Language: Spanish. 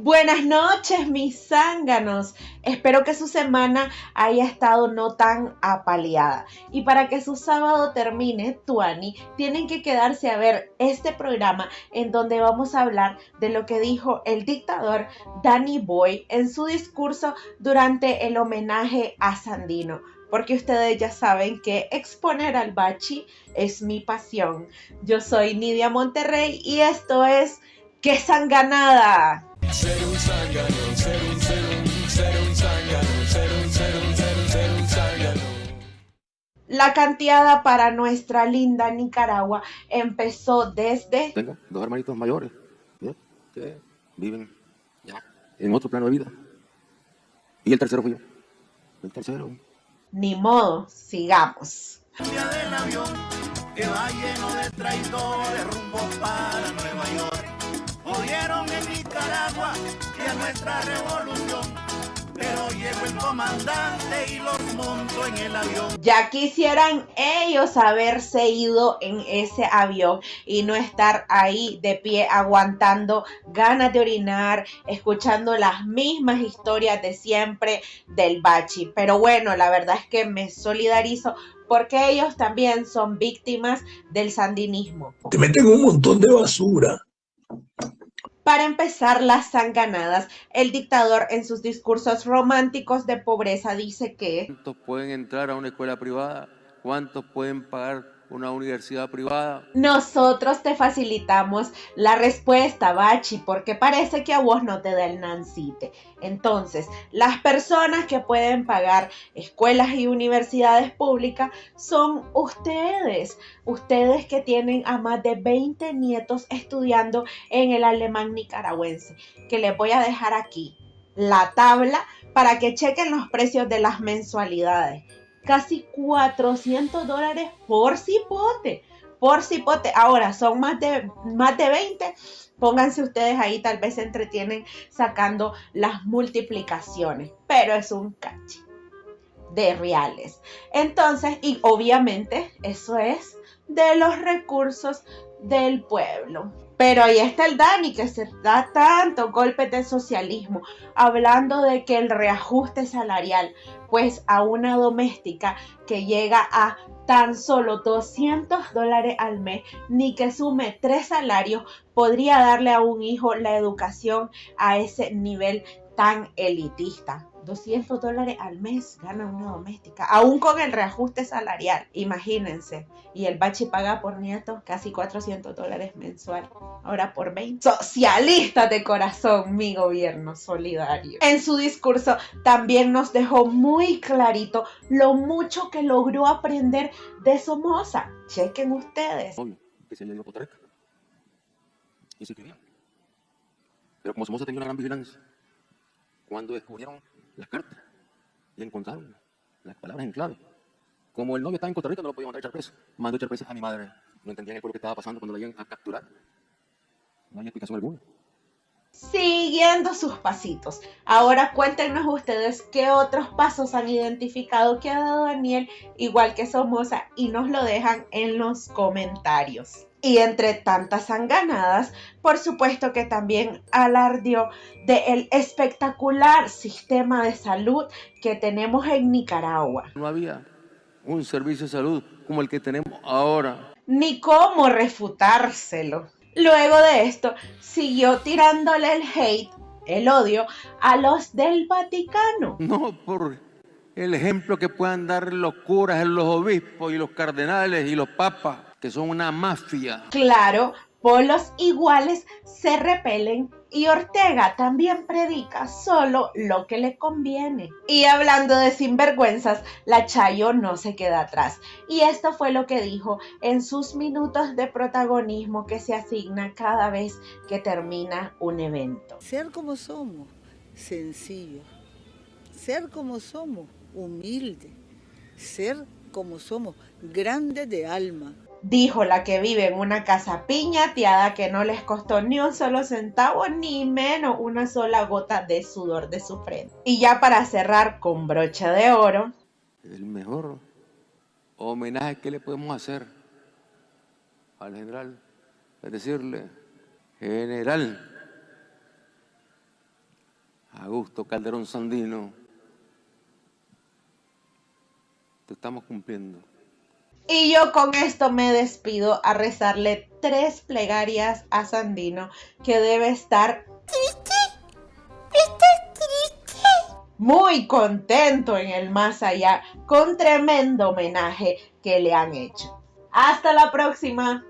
Buenas noches, mis zánganos. Espero que su semana haya estado no tan apaleada. Y para que su sábado termine, Tuani, tienen que quedarse a ver este programa en donde vamos a hablar de lo que dijo el dictador Danny Boy en su discurso durante el homenaje a Sandino porque ustedes ya saben que exponer al bachi es mi pasión. Yo soy Nidia Monterrey y esto es ¡Qué sanganada! Ser un zángano, ser un, ser un, ser un zángano, ser un, ser un, ser un, ser un zángano. La canteada para nuestra linda Nicaragua empezó desde... Tengo dos hermanitos mayores que viven ya en otro plano de vida. Y el tercero fui yo. El tercero. Ni modo, sigamos. Del avión que va lleno de traidores rumbo para Nueva York. Jodieron en Nicaragua y a nuestra revolución. Pero llegó el comandante y los montó en el avión. Ya quisieran ellos haberse ido en ese avión y no estar ahí de pie aguantando ganas de orinar, escuchando las mismas historias de siempre del bachi. Pero bueno, la verdad es que me solidarizo porque ellos también son víctimas del sandinismo. Te meten un montón de basura. Para empezar las sanganadas, el dictador en sus discursos románticos de pobreza dice que ¿Cuántos pueden entrar a una escuela privada? ¿Cuántos pueden pagar una universidad privada? Nosotros te facilitamos la respuesta, Bachi, porque parece que a vos no te da el nancite. Entonces, las personas que pueden pagar escuelas y universidades públicas son ustedes. Ustedes que tienen a más de 20 nietos estudiando en el alemán nicaragüense, que les voy a dejar aquí la tabla para que chequen los precios de las mensualidades casi 400 dólares por cipote. Por cipote. Ahora son más de, más de 20. Pónganse ustedes ahí, tal vez se entretienen sacando las multiplicaciones. Pero es un cachi de reales. Entonces, y obviamente eso es de los recursos del pueblo. Pero ahí está el Dani que se da tanto golpes de socialismo, hablando de que el reajuste salarial, pues a una doméstica que llega a tan solo 200 dólares al mes, ni que sume tres salarios, podría darle a un hijo la educación a ese nivel tan elitista. 200 dólares al mes gana una doméstica, aún con el reajuste salarial, imagínense. Y el bachi paga por nieto casi 400 dólares mensual, ahora por 20. Socialista de corazón, mi gobierno solidario. En su discurso también nos dejó muy clarito lo mucho que logró aprender de Somoza. Chequen ustedes. Pero como Somoza tenía una gran vigilancia, cuando descubrieron las cartas y encontraron las palabras en clave. Como el novio estaba en Costa Rica, no lo podía mandar a echar preso. Mandó a echar preso a mi madre. No entendían el pueblo que estaba pasando cuando la iban a capturar. No hay explicación alguna. Siguiendo sus pasitos. Ahora cuéntenos ustedes qué otros pasos han identificado que ha dado Daniel, igual que Somoza, y nos lo dejan en los comentarios. Y entre tantas sanganadas, por supuesto que también alardió del espectacular sistema de salud que tenemos en Nicaragua. No había un servicio de salud como el que tenemos ahora. Ni cómo refutárselo. Luego de esto, siguió tirándole el hate, el odio, a los del Vaticano. No por el ejemplo que puedan dar los curas, los obispos y los cardenales y los papas que son una mafia. Claro, polos iguales se repelen y Ortega también predica solo lo que le conviene. Y hablando de sinvergüenzas, la Chayo no se queda atrás. Y esto fue lo que dijo en sus minutos de protagonismo que se asigna cada vez que termina un evento. Ser como somos, sencillo. Ser como somos, humilde. Ser como somos, grande de alma dijo la que vive en una casa piñateada que no les costó ni un solo centavo ni menos una sola gota de sudor de su frente. Y ya para cerrar con brocha de oro. El mejor homenaje que le podemos hacer al general es decirle, general, Augusto Calderón Sandino, te estamos cumpliendo. Y yo con esto me despido a rezarle tres plegarias a Sandino que debe estar triste, triste, muy contento en el más allá con tremendo homenaje que le han hecho. Hasta la próxima.